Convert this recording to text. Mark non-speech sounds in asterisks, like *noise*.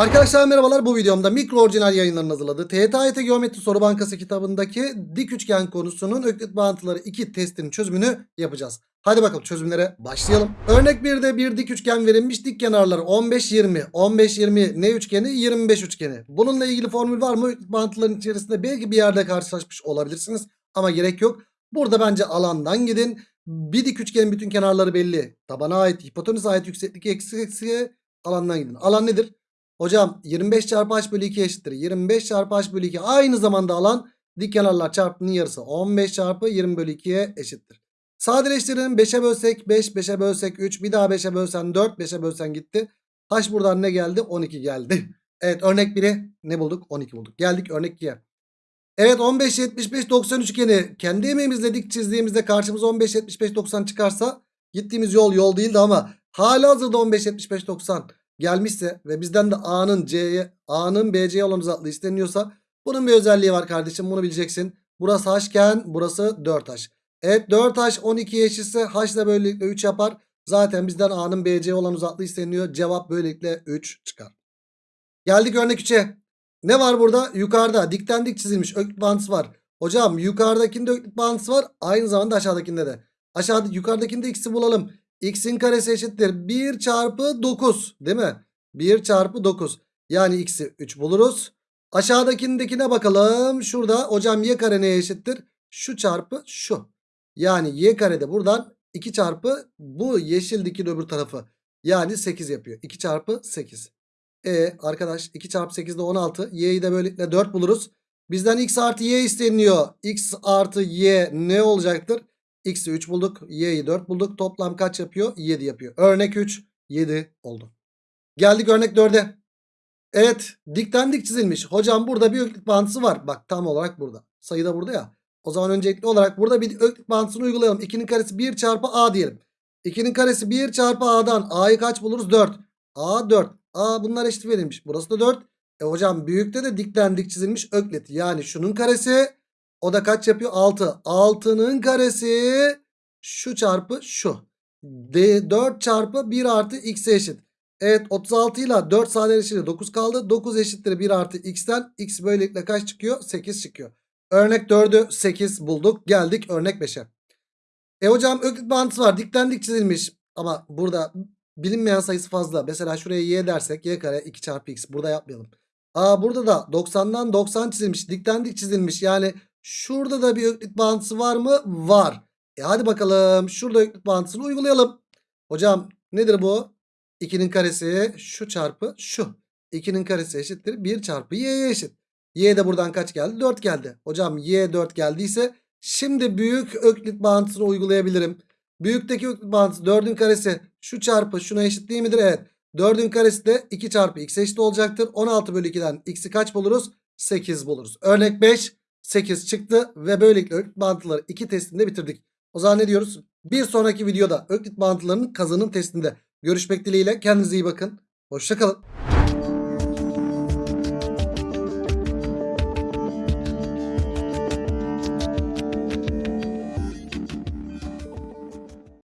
Arkadaşlar merhabalar bu videomda mikro orijinal yayınlarının hazırladığı TYT Geometri Soru Bankası kitabındaki dik üçgen konusunun öklit bağıntıları 2 testinin çözümünü yapacağız. Hadi bakalım çözümlere başlayalım. Örnek 1'de bir dik üçgen verilmiş dik kenarları 15 20 15 20 ne üçgeni 25 üçgeni. Bununla ilgili formül var mı? Bağıntıların içerisinde belki bir yerde karşılaşmış olabilirsiniz ama gerek yok. Burada bence alandan gidin. Bir dik üçgenin bütün kenarları belli. Tabana ait, hipotenüse ait yükseklik eksi eksi alandan gidin. Alan nedir? Hocam 25 çarpı h bölü 2 eşittir. 25 çarpı h bölü 2 aynı zamanda alan dik kenarlar çarpımının yarısı. 15 çarpı 20 bölü 2'ye eşittir. Sadeleştirelim 5'e bölsek 5 5'e bölsek 3 bir daha 5'e bölsen 4 5'e bölsen gitti. H buradan ne geldi? 12 geldi. *laughs* Evet örnek 1'e ne bulduk? 12 bulduk. Geldik örnek 2'ye. Evet 15 75 90 üçgeni kendi emeğimizle dik çizdiğimizde karşımıza 15 75 90 çıkarsa gittiğimiz yol yol değildi ama hala hazırda 15 75 90 gelmişse ve bizden de A'nın C'ye A'nın BC'ye olan uzaklığı isteniyorsa bunun bir özelliği var kardeşim bunu bileceksin. Burası H iken burası 4H. Evet 4H 12'ye eşitse H ile böylelikle 3 yapar. Zaten bizden A'nın BC'ye olan uzaklığı isteniyor. Cevap böylelikle 3 çıkar. Geldik örnek 3'e. Ne var burada? Yukarıda dikten dik çizilmiş öklit bağıntısı var. Hocam yukarıdakinde öklit bağıntısı var. Aynı zamanda aşağıdakinde de. Aşağıda yukarıdakinde x'i bulalım. X'in karesi eşittir 1 çarpı 9 değil mi? 1 çarpı 9. Yani x'i 3 buluruz. Aşağıdakindekine bakalım. Şurada hocam y kare neye eşittir? Şu çarpı şu. Yani y kare de buradan 2 çarpı bu yeşil dikin öbür tarafı. Yani 8 yapıyor. 2 çarpı 8. E arkadaş 2 çarpı 8 de 16. Y'yi de böylelikle 4 buluruz. Bizden x artı y isteniyor. x artı y ne olacaktır? X'i 3 bulduk. Y'yi 4 bulduk. Toplam kaç yapıyor? 7 yapıyor. Örnek 3 7 oldu. Geldik örnek 4'e. Evet dikten dik çizilmiş. Hocam burada bir öklit bağıntısı var. Bak tam olarak burada. Sayı da burada ya. O zaman öncelikli olarak burada bir öklit bağıntısını uygulayalım. 2'nin karesi 1 çarpı a diyelim. 2'nin karesi 1 çarpı a'dan. a'yı kaç buluruz? 4. a 4. a bunlar eşit verilmiş. Burası da 4. E hocam büyükte de dikten dik çizilmiş öklit. Yani şunun karesi o da kaç yapıyor? 6. 6'nın karesi şu çarpı şu. D 4 çarpı 1 artı x'e eşit. Evet 36 ile 4 sadeleşince 9 kaldı. 9 eşittir 1 artı x'ten. x böylelikle kaç çıkıyor? 8 çıkıyor. Örnek 4'ü 8 bulduk. Geldik örnek 5'e. E hocam öklit bağıntısı var. Dikten dik çizilmiş. Ama burada bilinmeyen sayısı fazla. Mesela şuraya y dersek y kare 2 çarpı x. Burada yapmayalım. Aa burada da 90'dan 90 çizilmiş. Dikten dik çizilmiş. Yani şurada da bir öklit bağıntısı var mı? Var. E hadi bakalım. Şurada öklit bağıntısını uygulayalım. Hocam nedir bu? 2'nin karesi şu çarpı şu. 2'nin karesi eşittir 1 çarpı y'ye eşit. Y de buradan kaç geldi? 4 geldi. Hocam y 4 geldiyse şimdi büyük öklit bağıntısını uygulayabilirim. Büyükteki öklit bağıntısı 4'ün karesi şu çarpı şuna eşit değil midir? Evet. 4'ün karesi de 2 çarpı x eşit olacaktır. 16 bölü 2'den x'i kaç buluruz? 8 buluruz. Örnek 5 8 çıktı ve böylelikle öklit bağıntıları 2 testinde bitirdik. O zaman ne diyoruz? Bir sonraki videoda öklit bağıntılarının kazanım testinde görüşmek dileğiyle. Kendinize iyi bakın. Hoşçakalın.